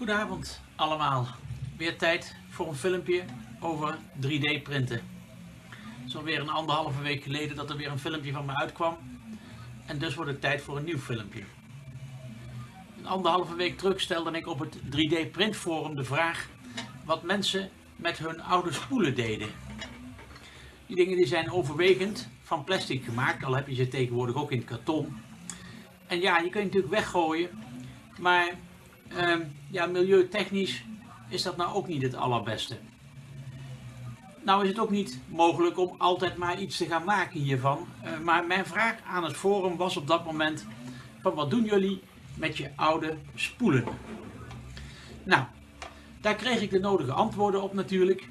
Goedenavond allemaal. Weer tijd voor een filmpje over 3D printen. Het is alweer een anderhalve week geleden dat er weer een filmpje van me uitkwam. En dus wordt het tijd voor een nieuw filmpje. Een anderhalve week terug stelde ik op het 3D printforum de vraag wat mensen met hun oude spoelen deden. Die dingen die zijn overwegend van plastic gemaakt, al heb je ze tegenwoordig ook in karton. En ja, je kunt natuurlijk weggooien, maar ja, milieutechnisch is dat nou ook niet het allerbeste. Nou is het ook niet mogelijk om altijd maar iets te gaan maken hiervan. Uh, maar mijn vraag aan het forum was op dat moment van wat doen jullie met je oude spoelen? Nou, daar kreeg ik de nodige antwoorden op natuurlijk.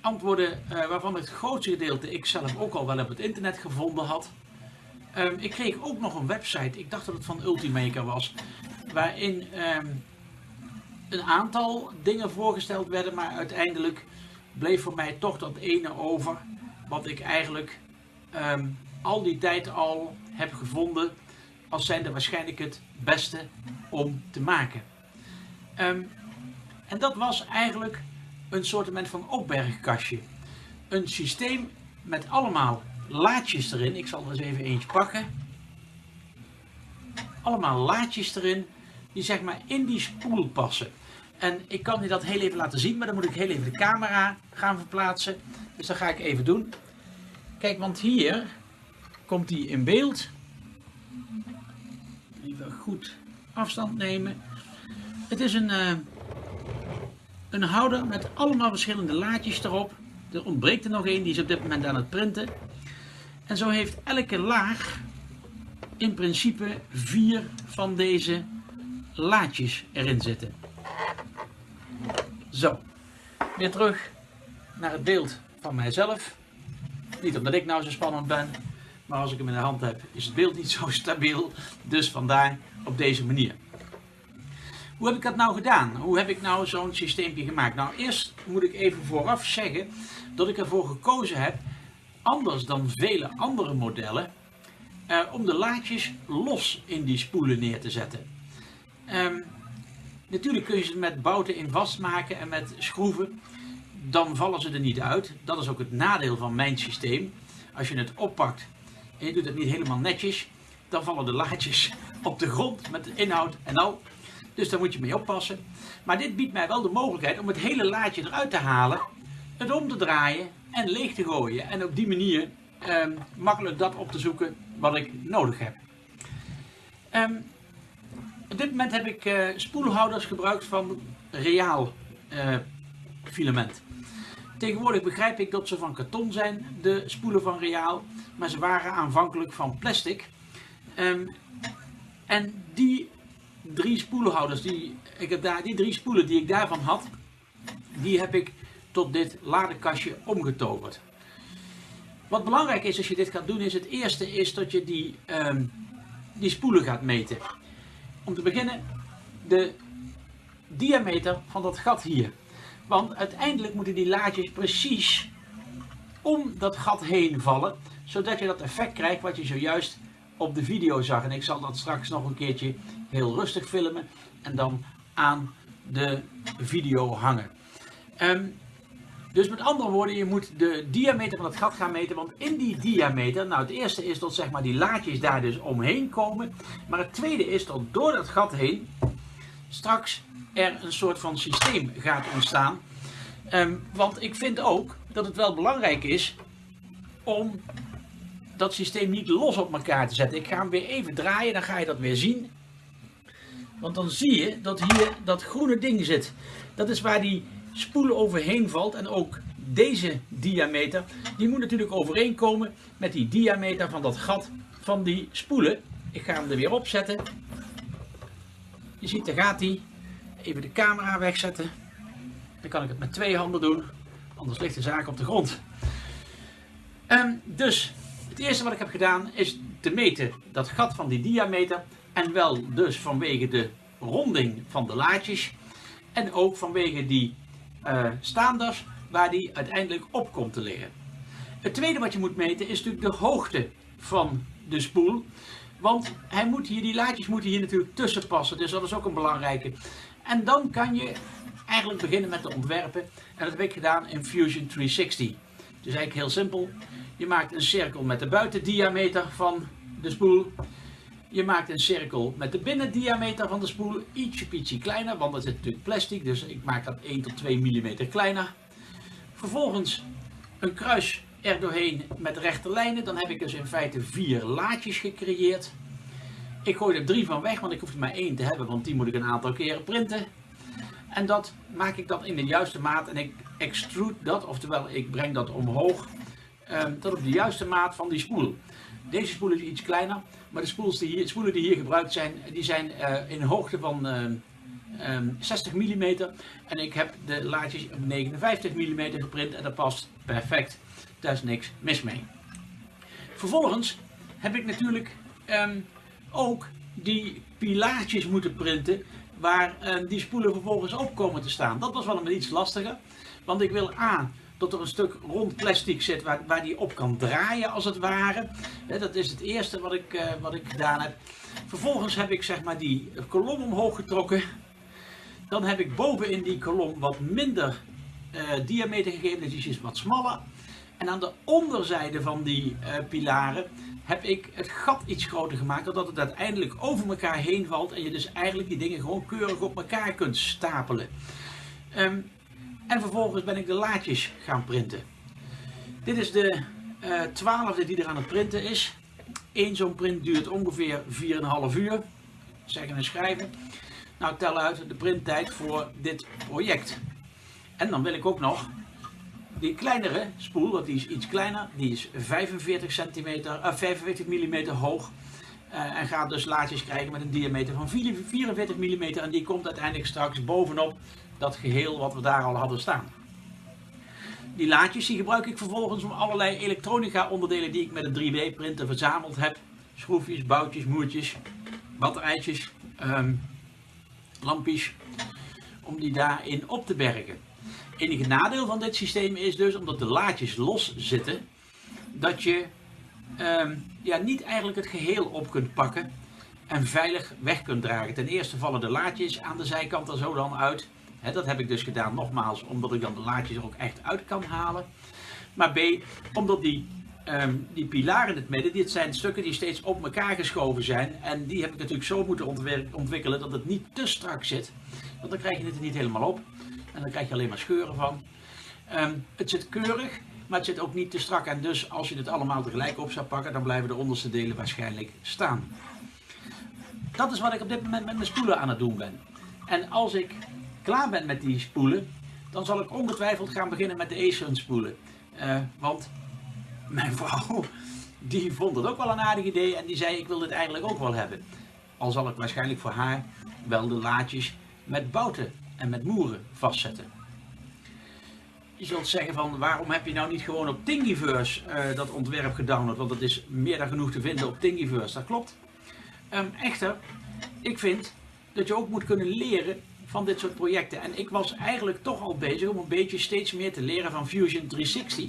Antwoorden uh, waarvan het grootste gedeelte ik zelf ook al wel op het internet gevonden had. Um, ik kreeg ook nog een website, ik dacht dat het van Ultimaker was, waarin um, een aantal dingen voorgesteld werden, maar uiteindelijk bleef voor mij toch dat ene over, wat ik eigenlijk um, al die tijd al heb gevonden als zijnde waarschijnlijk het beste om te maken. Um, en dat was eigenlijk een soort van opbergkastje. Een systeem met allemaal laadjes erin. Ik zal er eens even eentje pakken. Allemaal laadjes erin die zeg maar in die spoel passen. En ik kan je dat heel even laten zien, maar dan moet ik heel even de camera gaan verplaatsen. Dus dat ga ik even doen. Kijk, want hier komt die in beeld. Even goed afstand nemen. Het is een, uh, een houder met allemaal verschillende laadjes erop. Er ontbreekt er nog één, die is op dit moment aan het printen. En zo heeft elke laag in principe vier van deze laadjes erin zitten. Zo, weer terug naar het beeld van mijzelf. Niet omdat ik nou zo spannend ben, maar als ik hem in de hand heb is het beeld niet zo stabiel. Dus vandaar op deze manier. Hoe heb ik dat nou gedaan? Hoe heb ik nou zo'n systeempje gemaakt? Nou, eerst moet ik even vooraf zeggen dat ik ervoor gekozen heb, anders dan vele andere modellen, eh, om de laadjes los in die spoelen neer te zetten. Um, natuurlijk kun je ze met bouten in vastmaken en met schroeven. Dan vallen ze er niet uit. Dat is ook het nadeel van mijn systeem. Als je het oppakt en je doet het niet helemaal netjes, dan vallen de laadjes op de grond met de inhoud en al. Dus daar moet je mee oppassen. Maar dit biedt mij wel de mogelijkheid om het hele laadje eruit te halen, het om te draaien en leeg te gooien. En op die manier um, makkelijk dat op te zoeken wat ik nodig heb. Um, op dit moment heb ik uh, spoelhouders gebruikt van reaal uh, filament. Tegenwoordig begrijp ik dat ze van karton zijn, de spoelen van reaal, maar ze waren aanvankelijk van plastic. Um, en die drie spoelhouders, die, ik heb daar, die drie spoelen die ik daarvan had, die heb ik tot dit ladekastje omgetoverd. Wat belangrijk is als je dit gaat doen, is het eerste is dat je die, um, die spoelen gaat meten om te beginnen de diameter van dat gat hier. Want uiteindelijk moeten die laadjes precies om dat gat heen vallen, zodat je dat effect krijgt wat je zojuist op de video zag. En ik zal dat straks nog een keertje heel rustig filmen en dan aan de video hangen. Um, dus met andere woorden, je moet de diameter van het gat gaan meten. Want in die diameter, nou het eerste is dat zeg maar die laadjes daar dus omheen komen. Maar het tweede is dat door dat gat heen straks er een soort van systeem gaat ontstaan. Um, want ik vind ook dat het wel belangrijk is om dat systeem niet los op elkaar te zetten. Ik ga hem weer even draaien, dan ga je dat weer zien. Want dan zie je dat hier dat groene ding zit. Dat is waar die spoelen overheen valt. En ook deze diameter, die moet natuurlijk overeenkomen met die diameter van dat gat van die spoelen. Ik ga hem er weer opzetten. Je ziet, daar gaat hij. Even de camera wegzetten. Dan kan ik het met twee handen doen, anders ligt de zaak op de grond. Um, dus, het eerste wat ik heb gedaan is te meten dat gat van die diameter. En wel dus vanwege de ronding van de laadjes. En ook vanwege die uh, staanders waar die uiteindelijk op komt te liggen. Het tweede wat je moet meten is natuurlijk de hoogte van de spoel. Want hij moet hier, die laadjes moeten hier natuurlijk tussen passen, dus dat is ook een belangrijke. En dan kan je eigenlijk beginnen met de ontwerpen. En dat heb ik gedaan in Fusion 360. Dus eigenlijk heel simpel. Je maakt een cirkel met de buitendiameter van de spoel. Je maakt een cirkel met de binnendiameter van de spoel. Ietsje pietje kleiner, want dat zit natuurlijk plastic. Dus ik maak dat 1 tot 2 mm kleiner. Vervolgens een kruis er doorheen met rechte lijnen. Dan heb ik dus in feite vier laadjes gecreëerd. Ik gooi er drie van weg, want ik hoef er maar één te hebben, want die moet ik een aantal keren printen. En dat maak ik dan in de juiste maat en ik extrude dat, oftewel ik breng dat omhoog um, tot op de juiste maat van die spoel. Deze spoel is iets kleiner, maar de die hier, spoelen die hier gebruikt zijn, die zijn uh, in hoogte van uh, um, 60 mm. En ik heb de laadjes op 59 mm geprint en dat past perfect. Daar is niks mis mee. Vervolgens heb ik natuurlijk um, ook die pilaartjes moeten printen waar uh, die spoelen vervolgens op komen te staan. Dat was wel een iets lastiger, want ik wil A, dat er een stuk rond plastic zit waar, waar die op kan draaien als het ware. dat is het eerste wat ik, uh, wat ik gedaan heb. Vervolgens heb ik zeg maar die kolom omhoog getrokken. Dan heb ik bovenin die kolom wat minder uh, diameter gegeven, dus die is wat smaller. En aan de onderzijde van die uh, pilaren heb ik het gat iets groter gemaakt, zodat het uiteindelijk over elkaar heen valt en je dus eigenlijk die dingen gewoon keurig op elkaar kunt stapelen. Um, en vervolgens ben ik de laadjes gaan printen. Dit is de uh, twaalfde die er aan het printen is. Eén zo'n print duurt ongeveer 4,5 uur. Zeggen en schrijven. Nou, tel uit de printtijd voor dit project. En dan wil ik ook nog die kleinere spoel, want die is iets kleiner, die is 45 centimeter, uh, 45 mm hoog. Uh, en gaat dus laadjes krijgen met een diameter van 44 mm en die komt uiteindelijk straks bovenop dat geheel wat we daar al hadden staan. Die laadjes die gebruik ik vervolgens om allerlei elektronica onderdelen die ik met een 3D printer verzameld heb. Schroefjes, boutjes, moertjes, batterijtjes, um, lampjes, om die daarin op te bergen enige nadeel van dit systeem is dus, omdat de laadjes los zitten, dat je um, ja, niet eigenlijk het geheel op kunt pakken en veilig weg kunt dragen. Ten eerste vallen de laadjes aan de zijkant er zo dan uit. Dat heb ik dus gedaan nogmaals, omdat ik dan de laadjes er ook echt uit kan halen. Maar B, omdat die, um, die pilaren in het midden, dit zijn stukken die steeds op elkaar geschoven zijn. En die heb ik natuurlijk zo moeten ontwikkelen dat het niet te strak zit. Want dan krijg je het er niet helemaal op. En dan krijg je alleen maar scheuren van. Um, het zit keurig, maar het zit ook niet te strak. En dus als je het allemaal tegelijk op zou pakken, dan blijven de onderste delen waarschijnlijk staan. Dat is wat ik op dit moment met mijn spoelen aan het doen ben. En als ik klaar ben met die spoelen, dan zal ik ongetwijfeld gaan beginnen met de Aeson spoelen. Uh, want mijn vrouw, die vond het ook wel een aardig idee en die zei ik wil dit eigenlijk ook wel hebben. Al zal ik waarschijnlijk voor haar wel de laadjes met bouten en met moeren vastzetten. Je zult zeggen van waarom heb je nou niet gewoon op Thingiverse uh, dat ontwerp gedownload, want dat is meer dan genoeg te vinden op Thingiverse, dat klopt. Um, echter, ik vind dat je ook moet kunnen leren van dit soort projecten. En ik was eigenlijk toch al bezig om een beetje steeds meer te leren van Fusion 360.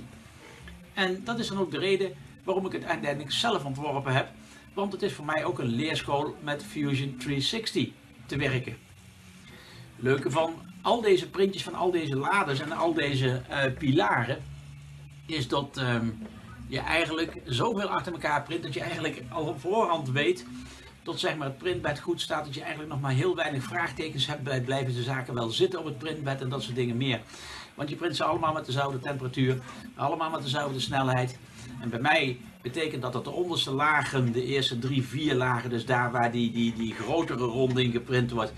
En dat is dan ook de reden waarom ik het uiteindelijk zelf ontworpen heb. Want het is voor mij ook een leerschool met Fusion 360 te werken leuke van al deze printjes van al deze laders en al deze uh, pilaren is dat um, je eigenlijk zoveel achter elkaar print dat je eigenlijk al op voorhand weet tot zeg maar het printbed goed staat dat je eigenlijk nog maar heel weinig vraagtekens hebt bij blijven de zaken wel zitten op het printbed en dat soort dingen meer. Want je print ze allemaal met dezelfde temperatuur, allemaal met dezelfde snelheid. En bij mij betekent dat dat de onderste lagen, de eerste drie, vier lagen, dus daar waar die, die, die grotere ronding geprint wordt,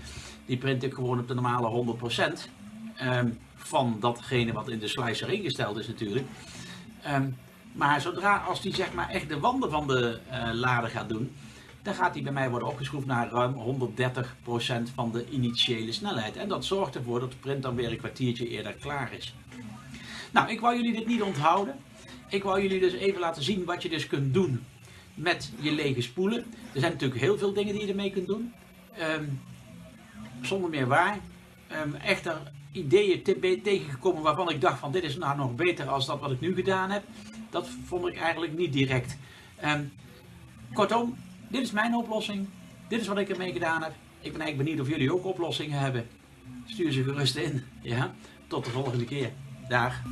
die print ik gewoon op de normale 100% um, ehm, van datgene wat in de slicer ingesteld is natuurlijk. Um, maar zodra als die zeg maar echt de wanden van de uh, lader gaat doen, dan gaat die bij mij worden opgeschroefd naar ruim 130% van de initiële snelheid. En dat zorgt ervoor dat de print dan weer een kwartiertje eerder klaar is. Nou, ik wou jullie dit niet onthouden. Ik wou jullie dus even laten zien wat je dus kunt doen met je lege spoelen. Er zijn natuurlijk heel veel dingen die je ermee kunt doen. Um, zonder meer waar. Um, echter ideeën tegengekomen waarvan ik dacht van dit is nou nog beter als dat wat ik nu gedaan heb. Dat vond ik eigenlijk niet direct. Um, kortom, dit is mijn oplossing. Dit is wat ik ermee gedaan heb. Ik ben eigenlijk benieuwd of jullie ook oplossingen hebben. Stuur ze gerust in. Ja? Tot de volgende keer. Dag.